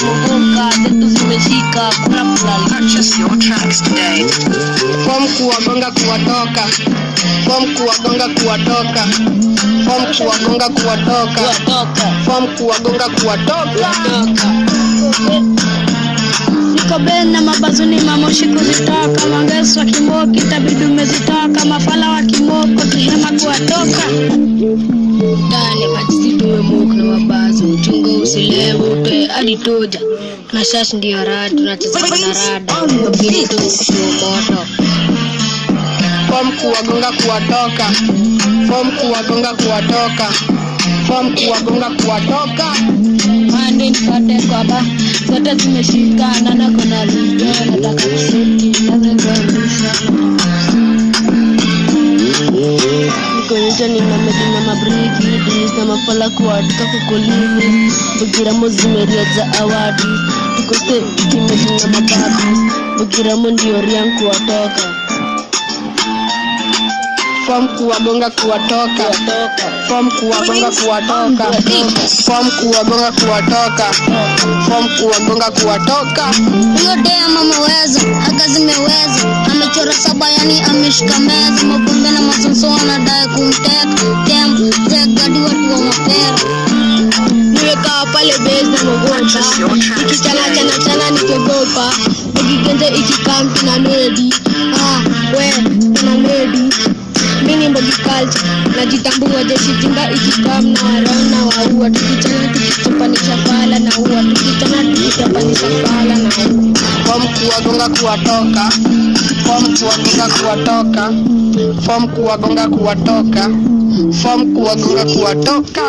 zetu zimeshika. Form kuwagonga kuwatoka, fom kuwagonga kuwatoka, fom kuwagonga kuwatoka, fom kuwagonga kuwatoka. na mabazuni mamoshi kuzitoka mangeso wa kimoki tabidi umezitoka mafala wa kimoko kihema kuwatoka. Ndani majisi tumemuka na toja na shashi ndio rada tunacheza na rada. Ili tu kushua moto. Form kuwagonga kuwatoka. Form kuwagonga kuwatoka. Form kuwagonga kuwatoka. Mande nipate kwaba zote zimeshikana na kona liga nataka kuseti nazezamisha nikoonyesha nina medina mabriki dis na mafala kuandika kukulini bugiramo zimeria za awadi tukoste kimedina mababi bugiramo ndio rian kuwatoka. Fom kuwagonga kuwatoka. Fom kuwagonga kuwatoka. Fom kuwagonga kuwatoka. Huyo dem ameweza aga zimeweza amechora saba yani ameshika meza. Mabombe na masonso anadai kumteka. Tem tegadi watu wa mapera nimekaa pale base na mogopa ikichana chana chana nikiogopa ikigenze ikikampi na nedi ah, we na nedi mini mbogi culture. Najitambua jeshi jinga ikikam na warona waua. Tukichana tukichapanisha pala na ua. Tukichana tukichapanisha pala na ua. Fom kuwagonga kuwatoka fom kuwagonga kuwatoka. Form kuwagonga kuwatoka. Form kuwagonga kuwatoka.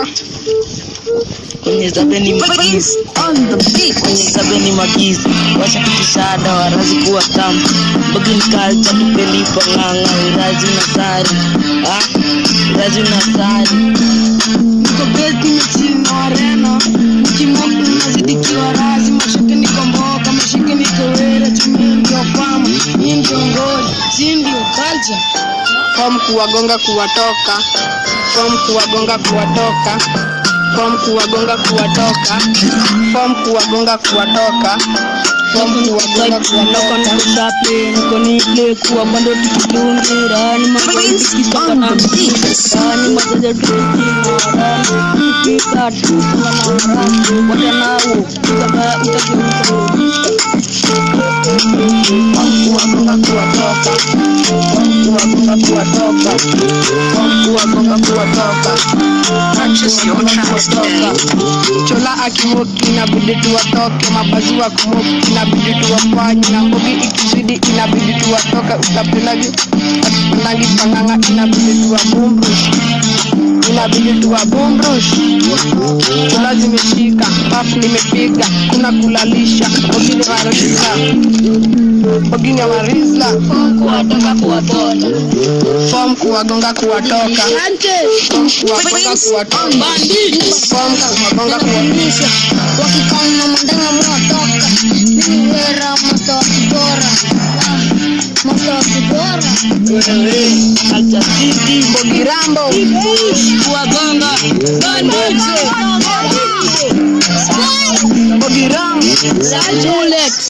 Kwenye zabeni magizi. On the beat. kwenye zabeni magizi washa kukishada warazi kuwa tamu bagin kalcha tupelipo ng'ang'a. Irazi na sari ah, irazi na sari niko beti michini wareno mkimoku nazidikiwa razi fom kuwagonga kuwatoka. Fom kuwagonga kuwatoka. Fom kuwagonga kuwatoka. Fom kuwagonga kuwatoka. Thank kuwagonga chola akimoki inabidi tuwatoke mabazi wa kumoki inabidi tuwafanye. Na mbogi ikizidi inabidi tuwatoke. Utapendavyo atupendangi panganga inabidi tuwabumbush inabidi tuwabumbush kula zimeshika paf nimepiga kuna kulalisha bogini warisla bogini warisla kuwatoka. Fom kuwagonga kuwatoka fom kuwagonga kuwatoka. Fom kuwagonga kuwatoka. Wakikana mandanga mwatoka city Bogirambo. Kuwagonga Bogirambo